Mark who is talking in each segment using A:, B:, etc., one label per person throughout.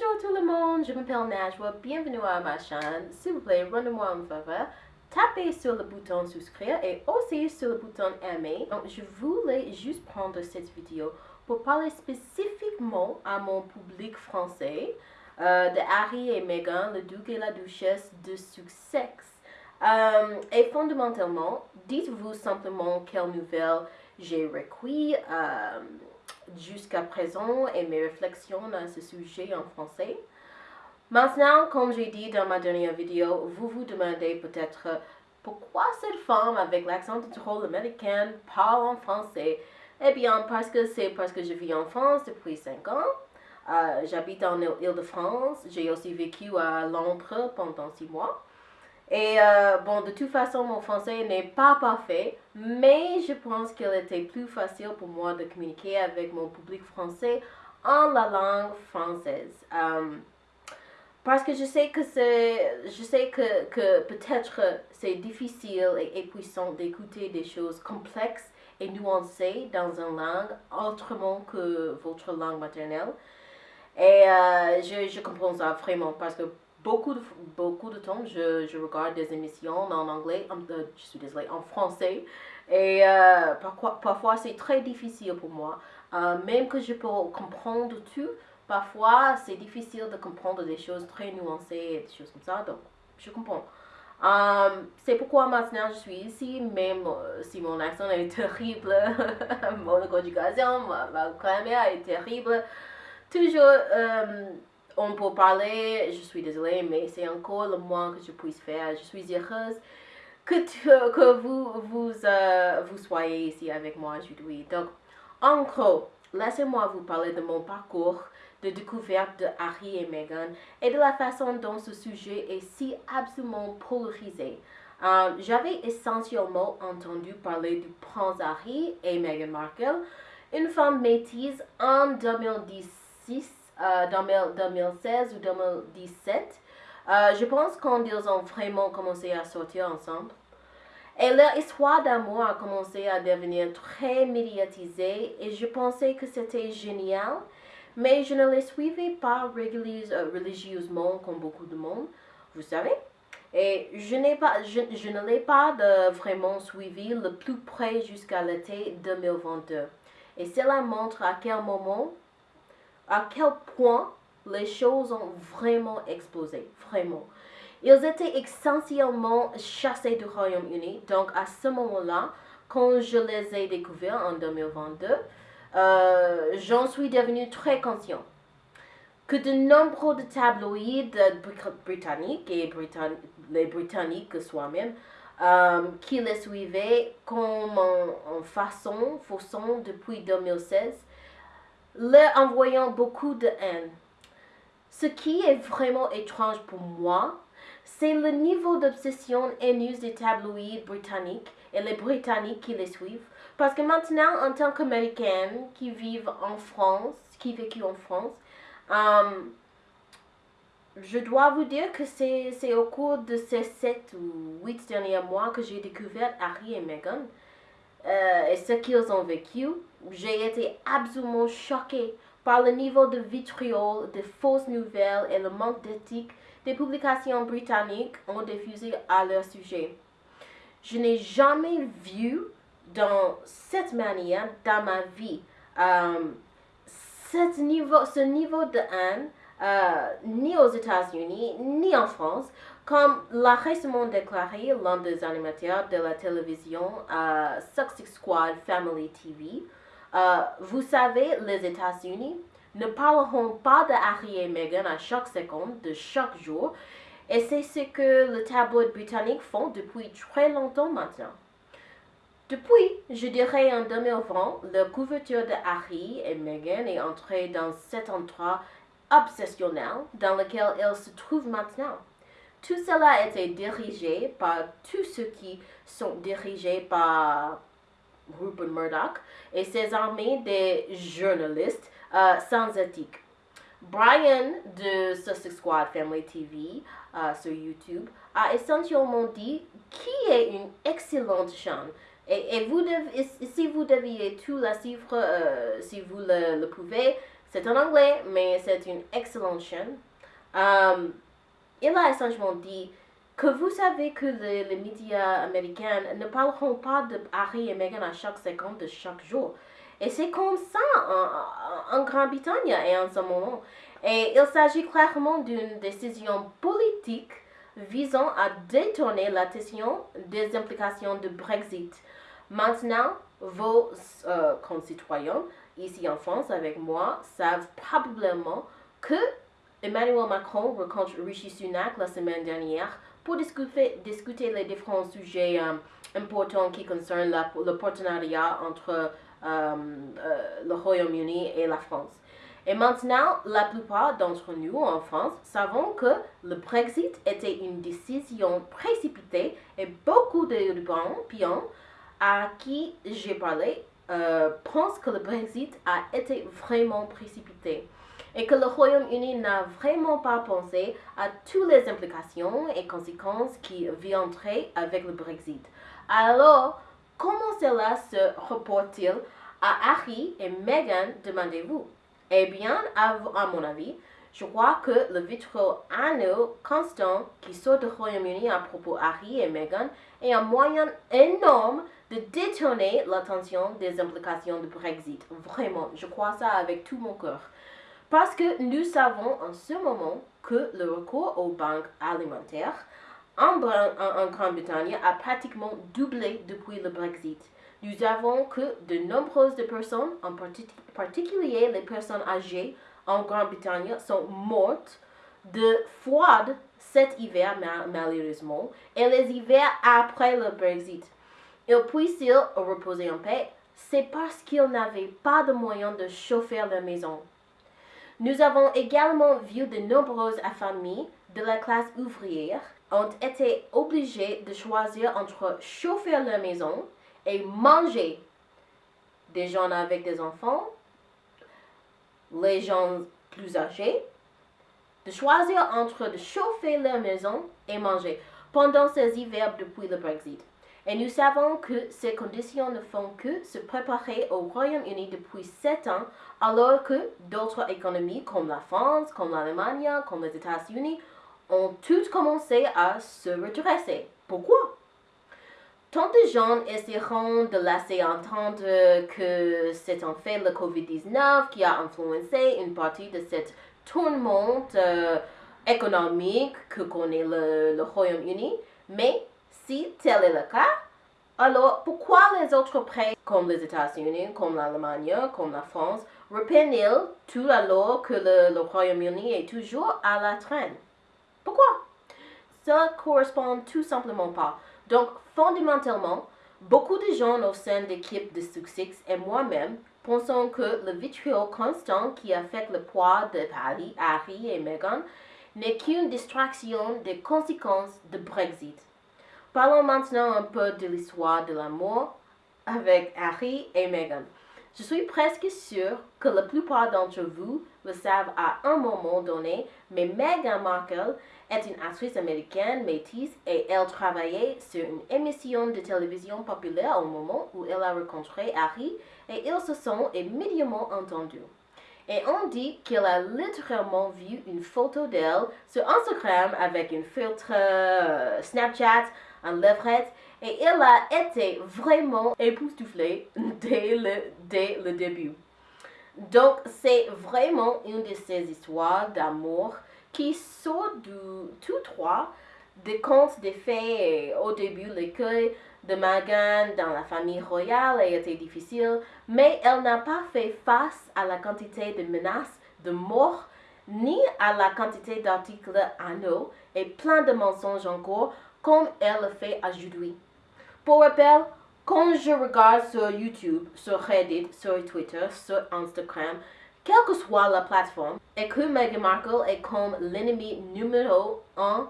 A: Bonjour tout le monde, je m'appelle Najwa, bienvenue à ma chaîne. S'il vous plaît, rendez-moi un faveur, tapez sur le bouton souscrire et aussi sur le bouton aimer. Donc, je voulais juste prendre cette vidéo pour parler spécifiquement à mon public français euh, de Harry et Meghan, le duc et la duchesse de Sussex. Euh, et fondamentalement, dites-vous simplement quelles nouvelles j'ai recueillies. Euh, jusqu'à présent et mes réflexions à ce sujet en français. Maintenant, comme j'ai dit dans ma dernière vidéo, vous vous demandez peut-être pourquoi cette femme avec l'accent drôle américain parle en français? Eh bien, parce que c'est parce que je vis en France depuis 5 ans. Euh, j'habite en Ile-de-France. J'ai aussi vécu à Londres pendant 6 mois. Et euh, bon, de toute façon, mon français n'est pas parfait, mais je pense qu'il était plus facile pour moi de communiquer avec mon public français en la langue française. Euh, parce que je sais que c'est, je sais que, que peut-être c'est difficile et épuisant d'écouter des choses complexes et nuancées dans une langue autrement que votre langue maternelle. Et euh, je, je comprends ça vraiment parce que beaucoup de, beaucoup de temps, je, je regarde des émissions en anglais, euh, je suis désolée, en français. Et euh, parfois, parfois c'est très difficile pour moi. Euh, même que je peux comprendre tout, parfois c'est difficile de comprendre des choses très nuancées et des choses comme ça. Donc, je comprends. c'est pourquoi maintenant je suis ici, même si mon accent est terrible, mon conjugation, ma, ma grammaire est terrible. Toujours on peut parler, je suis désolée, mais c'est encore le moins que je puisse faire. Je suis heureuse que, euh, vous soyez ici avec moi aujourd'hui. Donc, en gros, laissez-moi vous parler de mon parcours de découverte de Harry et Meghan et de la façon dont ce sujet est si absolument polarisé. Euh, j'avais essentiellement entendu parler du prince Harry et Meghan Markle, une femme métisse en 2016 euh, dans 2016 ou 2017. Euh, je pense quand ils ont vraiment commencé à sortir ensemble. Et leur histoire d'amour a commencé à devenir très médiatisée et je pensais que c'était génial, mais je ne les suivais pas euh, religieusement comme beaucoup de monde, vous savez. Et je, pas, je, ne l'ai pas vraiment suivi le plus près jusqu'à l'été 2022. Et cela montre à quel moment à quel point les choses ont vraiment explosé, vraiment. Ils étaient essentiellement chassés du Royaume-Uni, donc à ce moment-là, quand je les ai découverts en 2022, euh, j'en suis devenu très conscient que de nombreux tabloïds britanniques et les Britanniques soi-même euh, qui les suivaient comme en, en façon, façon depuis 2016 leur envoyant beaucoup de haine. Ce qui est vraiment étrange pour moi, c'est le niveau d'obsession haineuse des tabloïds britanniques et les Britanniques qui les suivent. Parce que maintenant, en tant qu'Américaine qui vivent en France, qui vécu en France, euh, je dois vous dire que c'est au cours de ces 7 ou 8 derniers mois que j'ai découvert Harry et Meghan. Euh, et ce qu'ils ont vécu, j'ai été absolument choquée par le niveau de vitriol, de fausses nouvelles et le manque d'éthique des publications britanniques ont diffusé à leur sujet. Je n'ai jamais vu dans cette manière dans ma vie euh, niveau, ce niveau de haine euh, ni aux États-Unis ni en France comme l'a récemment déclaré l'un des animateurs de la télévision uh, Success Squad Family TV, uh, vous savez, les États-Unis ne parleront pas de Harry et Meghan à chaque seconde de chaque jour, et c'est ce que le tabloïd britannique font depuis très longtemps maintenant. Depuis, je dirais en 2020, la couverture de Harry et Meghan est entrée dans cet endroit obsessionnel dans lequel elle se trouve maintenant. Tout cela été dirigé par tous ceux qui sont dirigés par Rupert Murdoch et ses armées de journalistes euh, sans éthique. Brian de Sussex Squad Family TV euh, sur YouTube a essentiellement dit qui est une excellente chaîne. Et, vous devez, si vous deviez tout la suivre, euh, si vous le, pouvez, C'est en anglais, mais c'est une excellente chaîne. Il a essentiellement dit que vous savez que les, médias américains ne parleront pas de Harry et Meghan à chaque seconde de chaque jour. Et c'est comme ça en, en Grande-Bretagne et en ce moment. Et il s'agit clairement d'une décision politique visant à détourner l'attention des implications du Brexit. Maintenant, vos euh, concitoyens ici en France avec moi savent probablement que Emmanuel Macron rencontre Rishi Sunak la semaine dernière pour discuter, les différents sujets euh, importants qui concernent le partenariat entre euh, euh, le Royaume-Uni et la France. Et maintenant, la plupart d'entre nous en France savons que le Brexit était une décision précipitée et beaucoup d'Européens à qui j'ai parlé pensent que le Brexit a été vraiment précipité et que le Royaume-Uni n'a vraiment pas pensé à toutes les implications et conséquences qui viendraient avec le Brexit. Alors, comment cela se reporte-t-il à Harry et Meghan, demandez-vous? Eh bien, à, mon avis, je crois que le vitraux anneau constant qui sort du Royaume-Uni à propos Harry et Meghan est un moyen énorme de détourner l'attention des implications du Brexit. Vraiment, je crois ça avec tout mon cœur. Parce que nous savons en ce moment que le recours aux banques alimentaires en, Grande-Bretagne a pratiquement doublé depuis le Brexit. Nous avons que de nombreuses personnes, en particulier les personnes âgées en Grande-Bretagne, sont mortes de froid cet hiver malheureusement et les hivers après le Brexit. Ils puissent-ils reposer en paix C'est parce qu'ils n'avaient pas de moyens de chauffer leur maison. Nous avons également vu de nombreuses familles de la classe ouvrière ont été obligées de choisir entre chauffer leur maison et manger. Des gens avec des enfants, les gens plus âgés, de choisir entre de chauffer leur maison et manger pendant ces hivers depuis le Brexit. Et nous savons que ces conditions ne font que se préparer au Royaume-Uni depuis sept ans, alors que d'autres économies comme la France, comme l'Allemagne, comme les États-Unis ont toutes commencé à se redresser. Pourquoi? Tant de gens essaieront de laisser entendre que c'est en fait le COVID-19 qui a influencé une partie de cette tournement euh, économique que connaît le, le Royaume-Uni, mais si tel est le cas, alors pourquoi les autres pays comme les États-Unis, comme l'Allemagne, comme la France, reprennent-ils tout alors que le, Royaume-Uni est toujours à la traîne? Pourquoi? Cela correspond tout simplement pas. Donc, fondamentalement, beaucoup de gens au sein d'équipes de succès et moi-même pensons que le vitriol constant qui affecte le poids de Harry, Harry et Meghan n'est qu'une distraction des conséquences du Brexit. Parlons maintenant un peu de l'histoire de l'amour avec Harry et Meghan. Je suis presque sûre que la plupart d'entre vous le savent à un moment donné, mais Meghan Markle est une actrice américaine métisse et elle travaillait sur une émission de télévision populaire au moment où elle a rencontré Harry et ils se sont immédiatement entendus. Et on dit qu'elle a littéralement vu une photo d'elle sur Instagram avec un filtre euh, Snapchat, un levrette, et elle a été vraiment époustouflée dès le, dès le début. Donc, c'est vraiment une de ces histoires d'amour qui sort du tout droit des contes des fées. Au début, l'accueil de Meghan dans la famille royale a été difficile, mais elle n'a pas fait face à la quantité de menaces de mort ni à la quantité d'articles anneaux et plein de mensonges encore comme elle le fait aujourd'hui. Pour rappel, quand je regarde sur YouTube, sur Reddit, sur Twitter, sur Instagram, quelle que soit la plateforme, et que Meghan Markle est comme l'ennemi numéro un,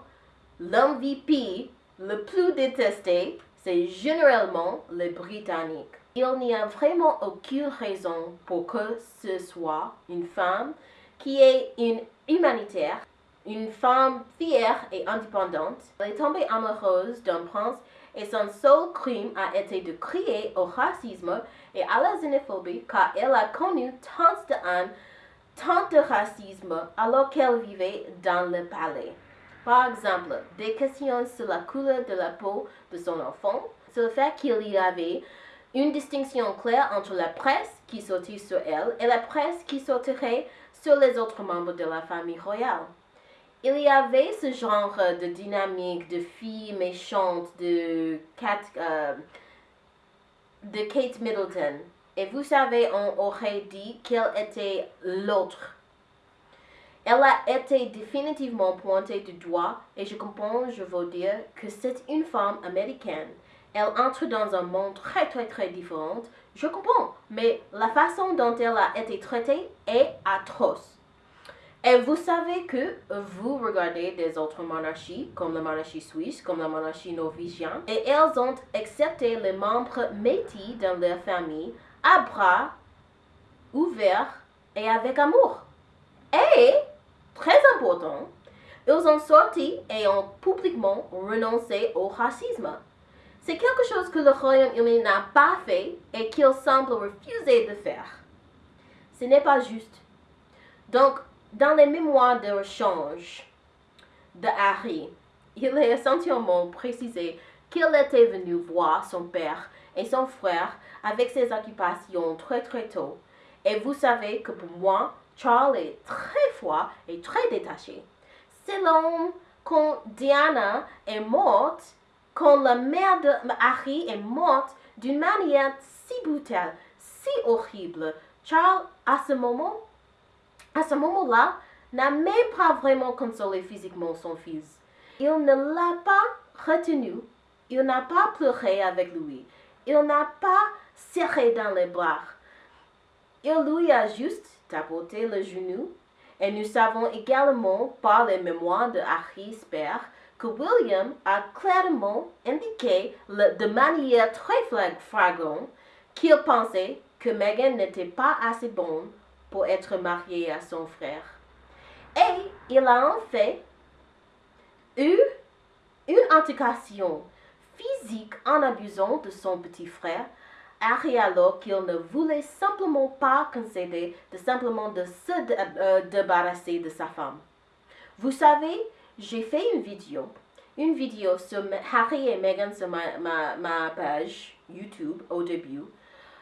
A: l'MVP le plus détesté, c'est généralement les Britanniques. Il n'y a vraiment aucune raison pour que ce soit une femme qui est une humanitaire, une femme fière et indépendante. Elle est tombée amoureuse d'un prince et son seul crime a été de crier au racisme et à la xénophobie car elle a connu tant de tant de racisme alors qu'elle vivait dans le palais. Par exemple, des questions sur la couleur de la peau de son enfant, sur le fait qu'il y avait une distinction claire entre la presse qui sortait sur elle et la presse qui sortirait sur les autres membres de la famille royale. Il y avait ce genre de dynamique de filles méchantes de euh, de Kate Middleton. Et vous savez, on aurait dit qu'elle était l'autre. Elle a été définitivement pointée du doigt et je comprends, je veux dire, que c'est une femme américaine. Elle entre dans un monde très très très différent. Je comprends, mais la façon dont elle a été traitée est atroce. Et vous savez que vous regardez des autres monarchies, comme la monarchie suisse, comme la monarchie norvégienne, et elles ont accepté les membres métis dans leur famille à bras ouverts et avec amour. Et, très important, ils ont sorti et ont publiquement renoncé au racisme. C'est quelque chose que le Royaume-Uni n'a pas fait et qu'il semble refuser de faire. Ce n'est pas juste. Donc, dans les mémoires de rechange de Harry, il est essentiellement précisé qu'il était venu voir son père et son frère avec ses occupations très très tôt. Et vous savez que pour moi, Charles est très froid et très détaché. L'homme quand Diana est morte, quand la mère de Harry est morte d'une manière si brutale, si horrible. Charles, à ce moment, à ce moment-là, n'a même pas vraiment consolé physiquement son fils. Il ne l'a pas retenu, il n'a pas pleuré avec lui, il n'a pas serré dans les bras. Il lui a juste tapoté le genou. Et nous savons également par les mémoires de Harry Speer que William a clairement indiqué de manière très flagrante qu'il pensait que Meghan n'était pas assez bonne pour être mariée à son frère. Et il a en fait eu une altercation physique en abusant de son petit frère, Harry alors qu'il ne voulait simplement pas concéder de simplement de se euh, débarrasser de sa femme. Vous savez, j'ai fait une vidéo, une vidéo sur Harry et Meghan sur ma, ma, ma page YouTube au début.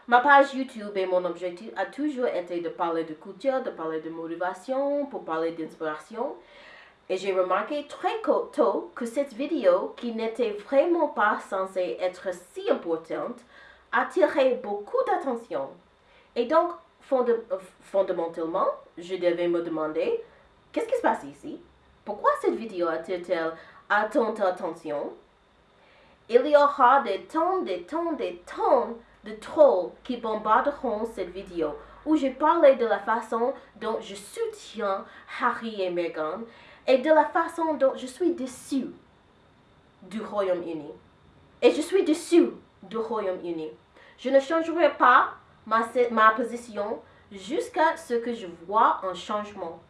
A: Ma page YouTube et mon objectif a toujours été de parler de culture, de parler de motivation, pour parler d'inspiration. Et j'ai remarqué très tôt que cette vidéo, qui n'était vraiment pas censée être si importante, attirait beaucoup d'attention. Et donc, fondamentalement, je devais me demander, qu'est-ce qui se passe ici? Pourquoi cette vidéo attire-t-elle à tant d'attention? Il y aura des tonnes, des tonnes, des tonnes de trolls qui bombarderont cette vidéo où je parlais de la façon dont je soutiens Harry et Meghan et de la façon dont je suis déçu du Royaume-Uni. Et je suis déçu du Royaume-Uni. Je ne changerai pas ma, ma position jusqu'à ce que je vois un changement.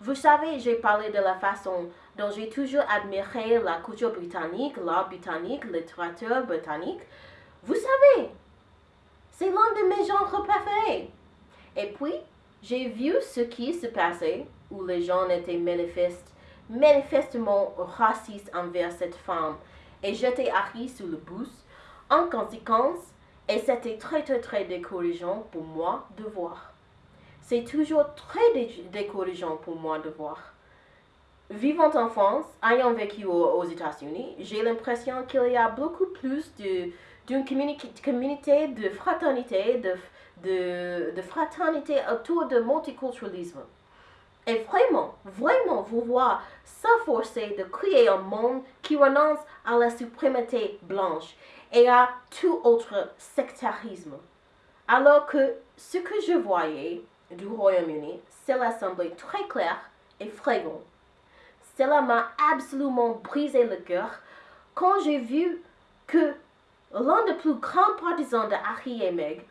A: Vous savez, j'ai parlé de la façon dont j'ai toujours admiré la culture britannique, l'art britannique, la britannique. Vous savez, c'est l'un de mes genres préférés. Et puis, j'ai vu ce qui se passait où les gens étaient manifestement racistes envers cette femme et jetaient Harry sous le bus. En conséquence, et c'était très très très décourageant pour moi de voir. C'est toujours très décourageant pour moi de voir. Vivant en France, ayant vécu aux, États-Unis, j'ai l'impression qu'il y a beaucoup plus d'une communauté de fraternité, de, de, de fraternité autour du multiculturalisme. Et vraiment, vraiment vouloir s'efforcer de créer un monde qui renonce à la suprématie blanche et à tout autre sectarisme. Alors que ce que je voyais du Royaume-Uni, cela semblait très clair et flagrant. Cela m'a absolument brisé le cœur quand j'ai vu que l'un des plus grands partisans de Harry et Meg,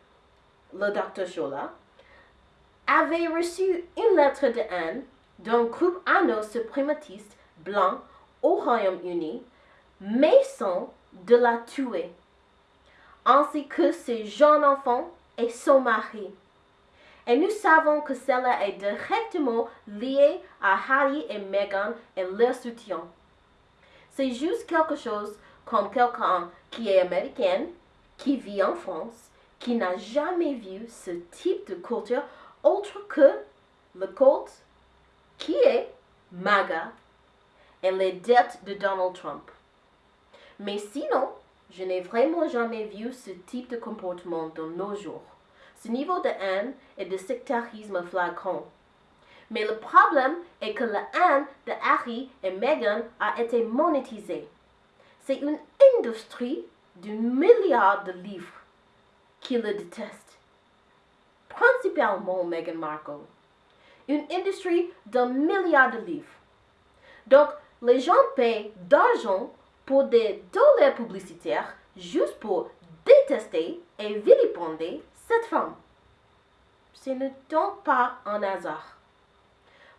A: le docteur Chola, avait reçu une lettre de haine d'un groupe anno-suprématiste blanc au Royaume-Uni, mais sans de la tuer, ainsi que ses jeunes enfants et son mari. Et nous savons que cela est directement lié à Harry et Meghan et leur soutien. C'est juste quelque chose comme quelqu'un qui est américain, qui vit en France, qui n'a jamais vu ce type de culture autre que le culte qui est MAGA et les dettes de Donald Trump. Mais sinon, je n'ai vraiment jamais vu ce type de comportement dans nos jours. Ce niveau de haine et de sectarisme flagrant. Mais le problème est que la haine de Harry et Meghan a été monétisée. C'est une industrie d'un milliard de livres qui le déteste. Principalement Meghan Markle. Une industrie d'un milliard de livres. Donc, les gens payent d'argent pour des dollars publicitaires juste pour détester et vilipender cette femme. Ce n'est donc pas un hasard.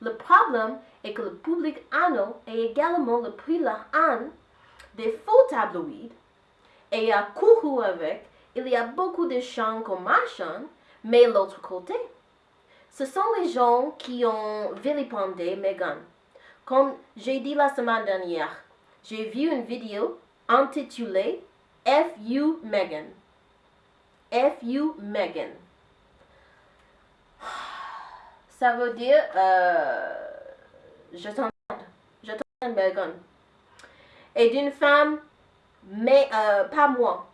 A: Le problème est que le public anneau est également le prix la haine des faux tabloïds et à couru avec, il y a beaucoup de gens comme marchand, mais l'autre côté, ce sont les gens qui ont vilipendé Meghan. Comme j'ai dit la semaine dernière, j'ai vu une vidéo intitulée F.U. Megan. F.U. Megan. Ça veut dire euh, je t'entends, je t'entends Megan. Et d'une femme, mais euh, pas moi.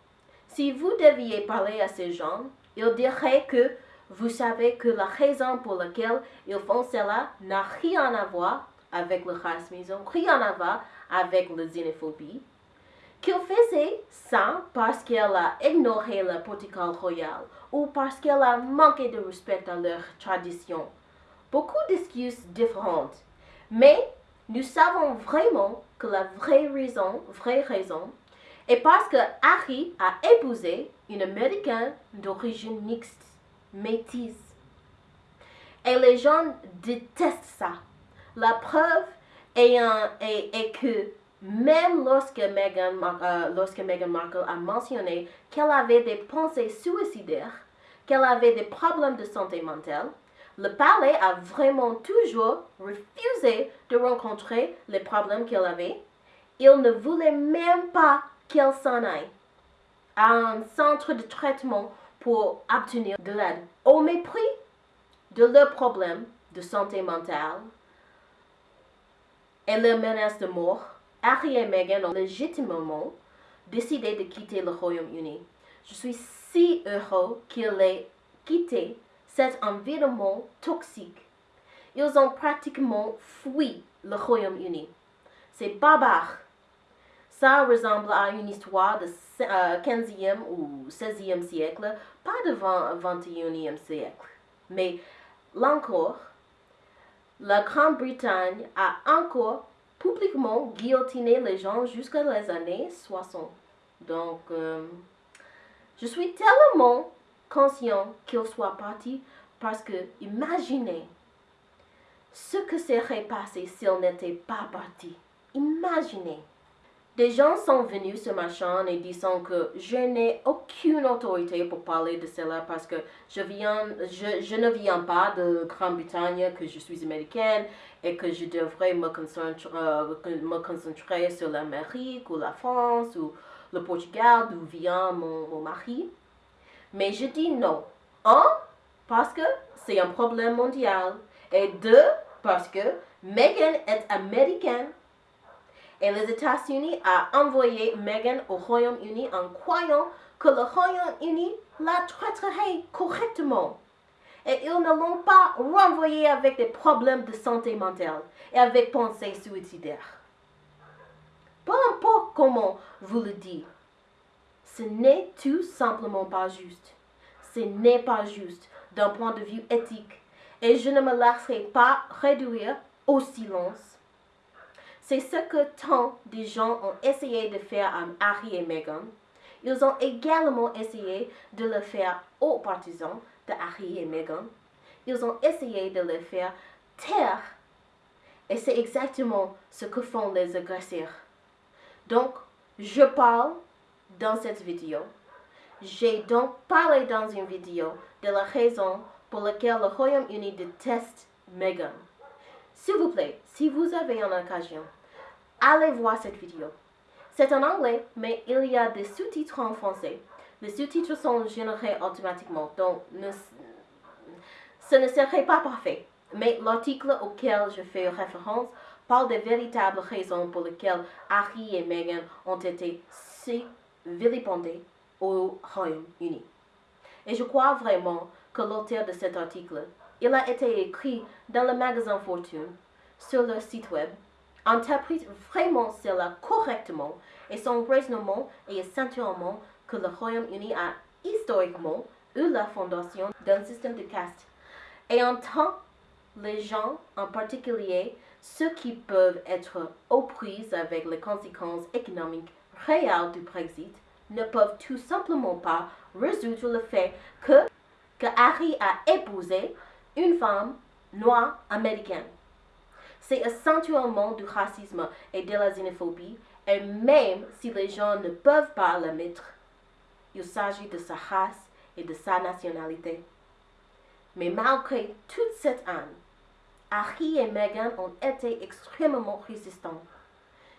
A: Si vous deviez parler à ces gens, ils diraient que vous savez que la raison pour laquelle ils font cela n'a rien à voir avec le racisme, rien à voir avec la xénophobie, qu'il faisait ça parce qu'elle a ignoré le protocole royal ou parce qu'elle a manqué de respect à leur tradition. Beaucoup d'excuses différentes. Mais nous savons vraiment que la vraie raison, vraie raison, est parce que Harry a épousé une Américaine d'origine mixte, métisse. Et les gens détestent ça. La preuve est, est, que même lorsque Meghan, euh, lorsque Meghan Markle a mentionné qu'elle avait des pensées suicidaires, qu'elle avait des problèmes de santé mentale, le palais a vraiment toujours refusé de rencontrer les problèmes qu'elle avait. Il ne voulait même pas qu'elle s'en aille à un centre de traitement pour obtenir de l'aide, au mépris de leurs problèmes de santé mentale et leur menace de mort. Harry et Meghan ont légitimement décidé de quitter le Royaume-Uni. Je suis si heureux qu'ils aient quitté cet environnement toxique. Ils ont pratiquement fui le Royaume-Uni. C'est barbare. Ça ressemble à une histoire du 15e ou 16e siècle, pas du 21e siècle. Mais là encore, la Grande-Bretagne a encore publiquement guillotiné les gens jusqu'à les années 60. Donc, euh, je suis tellement conscient qu'il soit parti parce que imaginez ce que serait passé s'il n'était pas parti. Imaginez. Des gens sont venus sur ma chaîne et disant que je n'ai aucune autorité pour parler de cela parce que je, viens, je, ne viens pas de Grande-Bretagne, que je suis américaine et que je devrais me concentrer, euh, me concentrer sur l'Amérique ou la France ou le Portugal d'où vient mon, mon mari. Mais je dis non. Un, parce que c'est un problème mondial. Et deux, parce que Meghan est américaine et les États-Unis ont envoyé Meghan au Royaume-Uni en croyant que le Royaume-Uni la traiterait correctement. Et ils ne l'ont pas renvoyé avec des problèmes de santé mentale et avec pensées suicidaires. Peu importe comment vous le dites, ce n'est tout simplement pas juste. Ce n'est pas juste d'un point de vue éthique et je ne me laisserai pas réduire au silence c'est ce que tant de gens ont essayé de faire à Harry et Meghan. Ils ont également essayé de le faire aux partisans de Harry et Meghan. Ils ont essayé de le faire taire. Et c'est exactement ce que font les agresseurs. Donc, je parle dans cette vidéo. J'ai donc parlé dans une vidéo de la raison pour lequel le Royaume-Uni déteste Meghan. S'il vous plaît, si vous avez une occasion, allez voir cette vidéo. C'est en anglais, mais il y a des sous-titres en français. Les sous-titres sont générés automatiquement, donc ce ne serait pas parfait. Mais l'article auquel je fais référence parle des véritables raisons pour lesquelles Harry et Meghan ont été si vilipendés au Royaume-Uni. Et je crois vraiment que l'auteur de cet article, il a été écrit dans le magasin Fortune, sur leur site web, interprète vraiment cela correctement et son raisonnement est essentiellement que le Royaume-Uni a historiquement eu la fondation d'un système de caste. Et en tant les gens, en particulier ceux qui peuvent être aux prises avec les conséquences économiques réelles du Brexit, ne peuvent tout simplement pas résoudre le fait que, que Harry a épousé une femme noire américaine. C'est essentiellement du racisme et de la xénophobie, et même si les gens ne peuvent pas l'admettre, il s'agit de sa race et de sa nationalité. Mais malgré toute cette haine, Harry et Meghan ont été extrêmement résistants.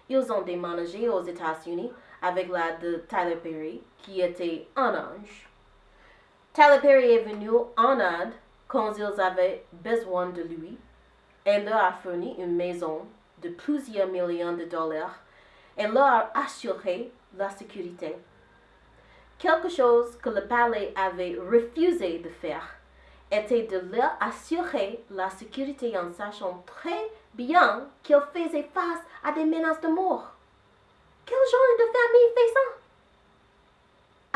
A: Ils ont déménagé aux États-Unis avec l'aide de Tyler Perry, qui était un ange. Tyler Perry est venu en aide quand ils avaient besoin de lui et leur a fourni une maison de plusieurs millions de dollars et leur a assuré la sécurité. Quelque chose que le palais avait refusé de faire était de leur assurer la sécurité en sachant très bien qu'ils faisaient face à des menaces de mort. Quel genre de famille fait ça?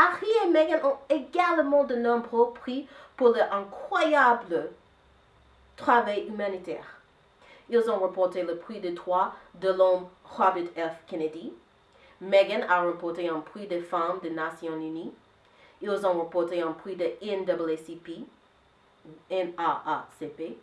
A: Harry et Meghan ont également de nombreux prix pour leur incroyable travail humanitaire. Ils ont remporté le prix de droit de l'homme Robert F. Kennedy. Meghan a remporté un prix des femmes des Nations Unies. Ils ont remporté un prix de NAACP. NAACP.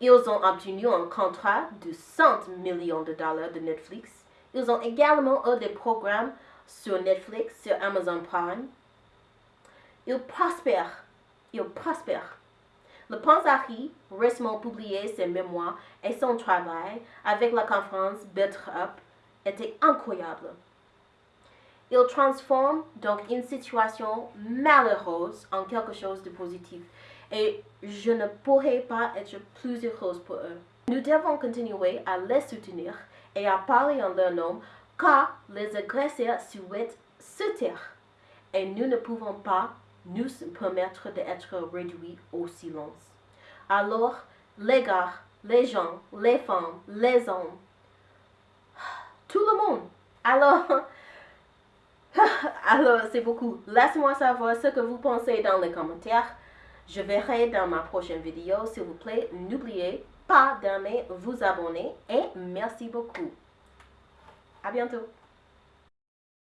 A: Ils ont obtenu un contrat de 100 millions de dollars de Netflix. Ils ont également eu des programmes sur Netflix, sur Amazon Prime. Ils prospèrent. Ils prospèrent. Le Harry récemment publié ses mémoires et son travail avec la conférence Better Up était incroyable. Il transforme donc une situation malheureuse en quelque chose de positif et je ne pourrais pas être plus heureuse pour eux. Nous devons continuer à les soutenir et à parler en leur nom car les agresseurs souhaitent se taire et nous ne pouvons pas nous permettre d'être réduits au silence. Alors, les gars, les gens, les femmes, les hommes, tout le monde. Alors, alors c'est beaucoup. Laissez-moi savoir ce que vous pensez dans les commentaires. Je verrai dans ma prochaine vidéo. S'il vous plaît, n'oubliez pas d'aimer, vous abonner et merci beaucoup. À bientôt.